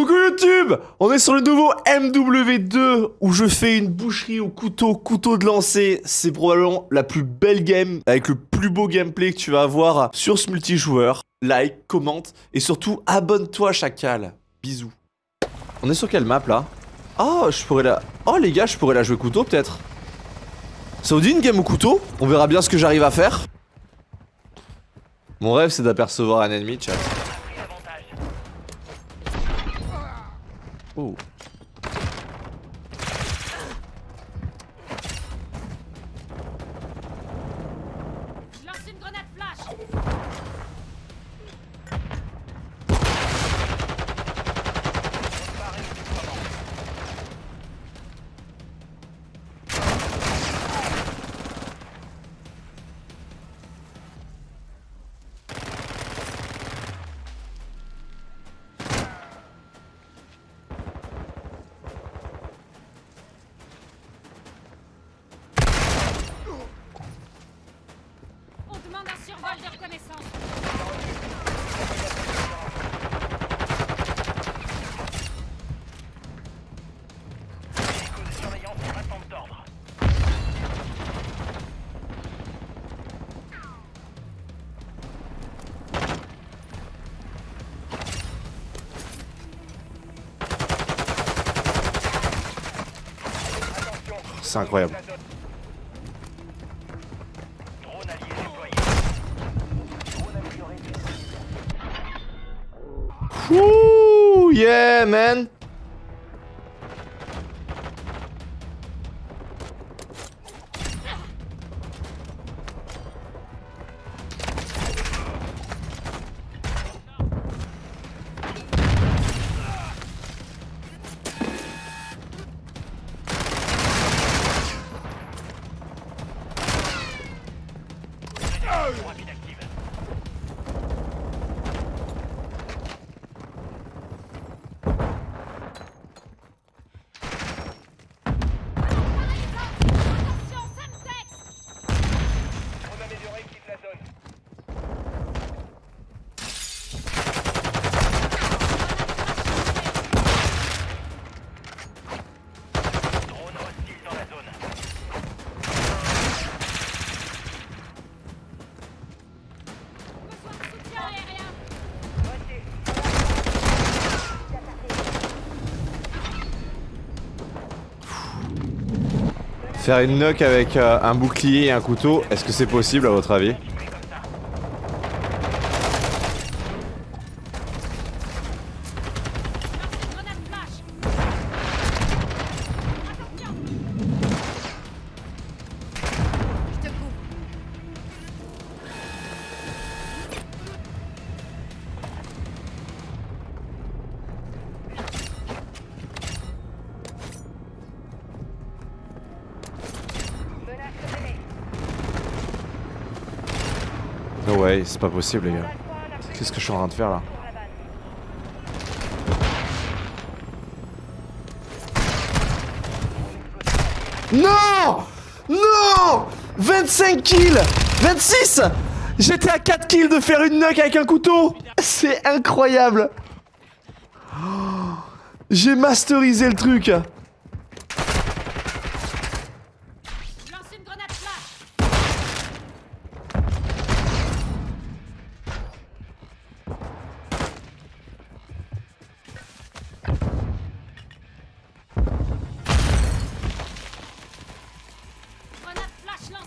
Coucou YouTube On est sur le nouveau MW2 où je fais une boucherie au couteau, couteau de lancer. C'est probablement la plus belle game avec le plus beau gameplay que tu vas avoir sur ce multijoueur. Like, commente et surtout abonne-toi chacal. Bisous. On est sur quelle map là? Oh, je pourrais la... Oh les gars, je pourrais la jouer couteau peut-être. Ça vous dit une game au couteau? On verra bien ce que j'arrive à faire. Mon rêve c'est d'apercevoir un ennemi, chat. Oh. Demande un survol de reconnaissance. C'est incroyable. Yeah, man. Faire une knock avec euh, un bouclier et un couteau, est-ce que c'est possible à votre avis? No way, c'est pas possible les gars. Qu'est-ce que je suis en train de faire là Non Non 25 kills 26 J'étais à 4 kills de faire une knock avec un couteau C'est incroyable Oh, J'ai masterisé le truc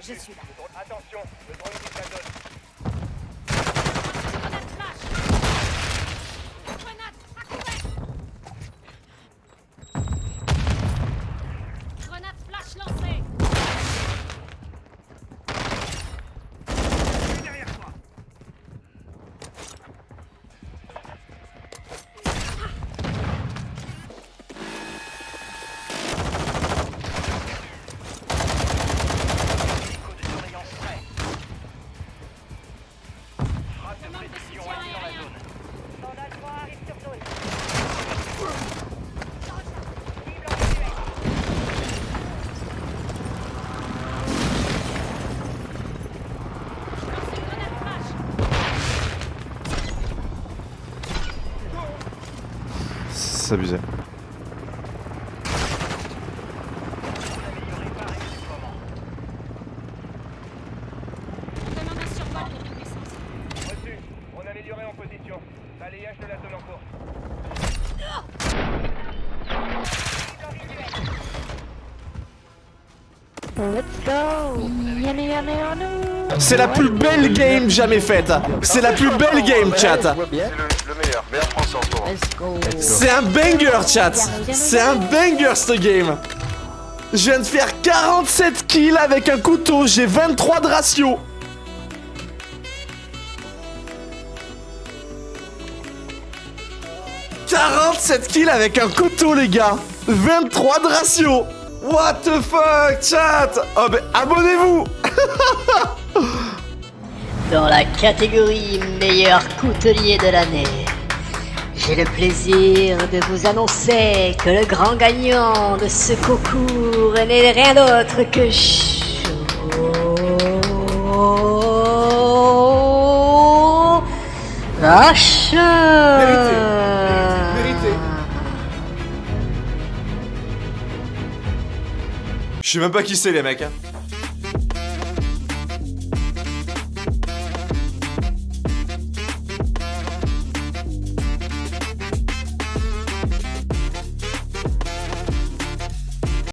Attention, le drone quitte la zone. Position. Balayage de la zone en cours. C'est la plus belle game jamais faite. C'est la plus belle game, chat. C'est le, le meilleur. Meilleur français en ce moment. C'est un banger, chat. C'est un banger, cette game. Je viens de faire 47 kills avec un couteau. J'ai 23 de ratio. « 47 kills avec un couteau, les gars 23 de ratio What the fuck, chat? Oh, ben, abonnez-vous. Dans la catégorie meilleur coutelier de l'année, j'ai le plaisir de vous annoncer que le grand gagnant de ce concours n'est rien d'autre que Je sais même pas qui c'est, les mecs. hein.